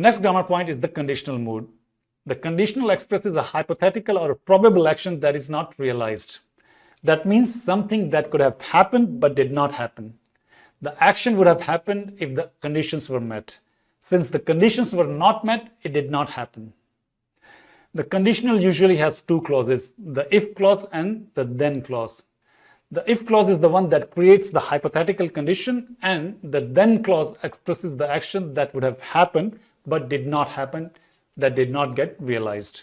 next grammar point is the conditional mood. The conditional expresses a hypothetical or a probable action that is not realized. That means something that could have happened but did not happen. The action would have happened if the conditions were met. Since the conditions were not met, it did not happen. The conditional usually has two clauses, the if clause and the then clause. The if clause is the one that creates the hypothetical condition and the then clause expresses the action that would have happened but did not happen, that did not get realized.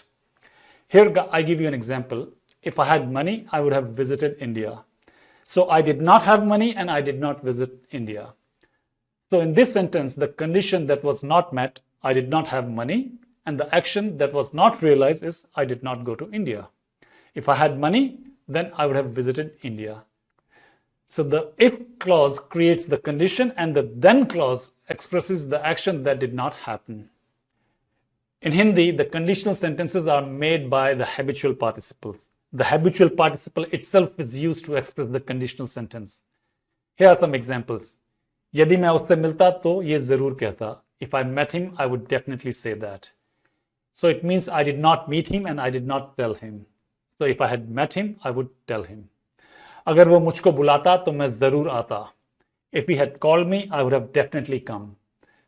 Here I give you an example. If I had money, I would have visited India. So I did not have money and I did not visit India. So in this sentence, the condition that was not met, I did not have money, and the action that was not realized is I did not go to India. If I had money, then I would have visited India. So the if clause creates the condition and the then clause expresses the action that did not happen. In Hindi, the conditional sentences are made by the habitual participles. The habitual participle itself is used to express the conditional sentence. Here are some examples. यदि मैं उससे मिलता तो ये जरूर कहता. If I met him, I would definitely say that. So it means I did not meet him and I did not tell him. So if I had met him, I would tell him. अगर वो मुझको बुलाता तो मैं जरूर आता. If he had called me, I would have definitely come.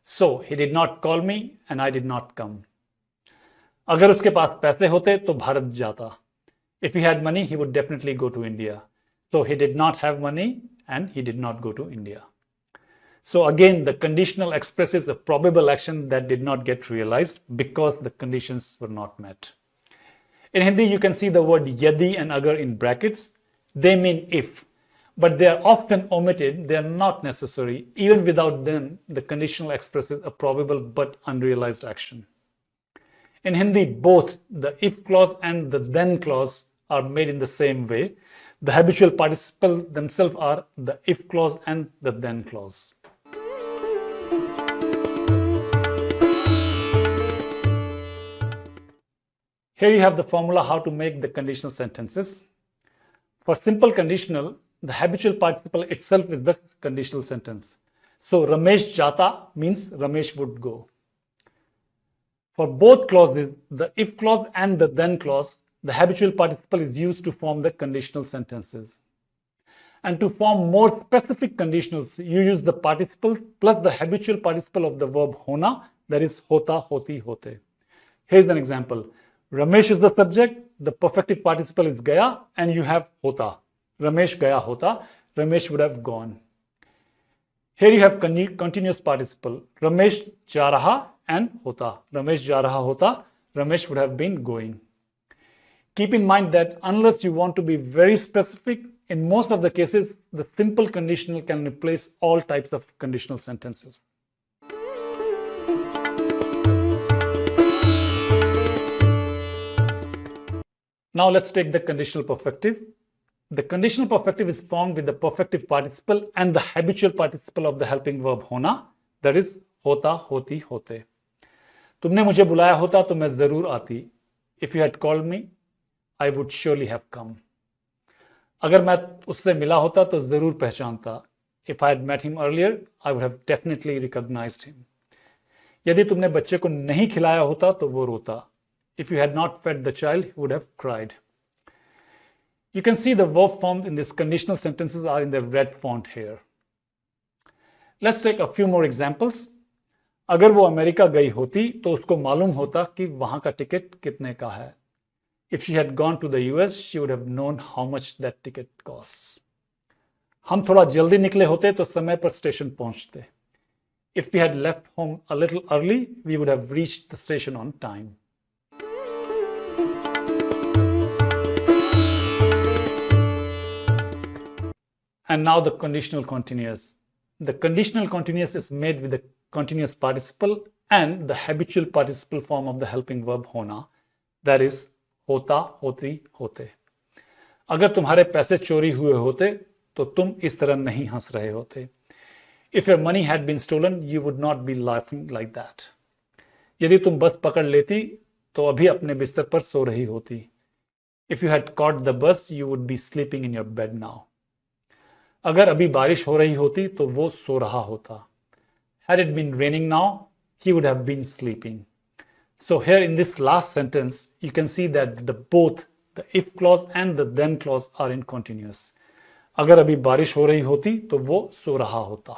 So he did not call me and I did not come. अगर उसके पास पैसे होते तो भारत जाता. If he had money, he would definitely go to India. So he did not have money and he did not go to India. So again, the conditional expresses a probable action that did not get realized because the conditions were not met. In Hindi, you can see the word yadi and agar in brackets. they mean if, but they are often omitted. They are not necessary. Even without them, the conditional expresses a probable but unrealized action. In Hindi, both the if clause and the then clause are made in the same way. The habitual participle themselves are the if clause and the then clause. Here you have the formula how to make the conditional sentences. For simple conditional, the habitual participle itself is the conditional sentence. So Ramesh jata means Ramesh would go. For both clauses, the if clause and the then clause, the habitual participle is used to form the conditional sentences. And to form more specific conditionals, you use the participle plus the habitual participle of the verb hona, that is hota, hoti, hote. Here's an example. Ramesh is the subject, the perfective participle is gaya, and you have hota. Ramesh gaya hota, Ramesh would have gone. Here you have continuous participle. Ramesh ja and hota. Ramesh ja hota, Ramesh would have been going. Keep in mind that unless you want to be very specific, in most of the cases, the simple conditional can replace all types of conditional sentences. Now let's take the conditional perfective. The conditional perfective is formed with the perfective participle and the habitual participle of the helping verb hona, that is hota, hoti, hote. तुमने मुझे बुलाया होता तो मैं ज़रूर आती. If you had called me, I would surely have come अगर मैं उससे मिला होता तो ज़रूर पहचानता if I met him earlier I would have definitely recognised him यदि तुमने बच्चे को नहीं खिलाया होता तो वो रोता if you had not fade the child would have cried You can see the verb forms in these conditional sentences are in the red font here. Let's take a few more examples. अगर वो America गई होती तो उसको मालूम होता कि वहां का टिकट कितने का है If she had gone to the US, she would have known how much that ticket costs. हम थोड़ा जल्दी निकले होते तो समय पर स्टेशन पहुंचते If we had left home a little early, we would have reached the station on time. And now the conditional continuous. The conditional continuous is made with the continuous participle and the habitual participle form of the helping verb hona. That is होता होती होते अगर तुम्हारे पैसे चोरी हुए होते तो तुम इस तरह नहीं हंस रहे होते if your money had been stolen you would not be laughing like that यदि तुम बस पकड़ लेती तो अभी अपने बिस्तर पर सो रही होती। If you had caught the bus you would be sleeping in your bed now अगर अभी बारिश हो रही होती तो वो सो रहा होता। Had it been raining now he would have been sleeping so here in this last sentence you can see that the both the if clause and the then clause are in continuous अगर अभी बारिश हो रही होती तो वो सो रहा होता।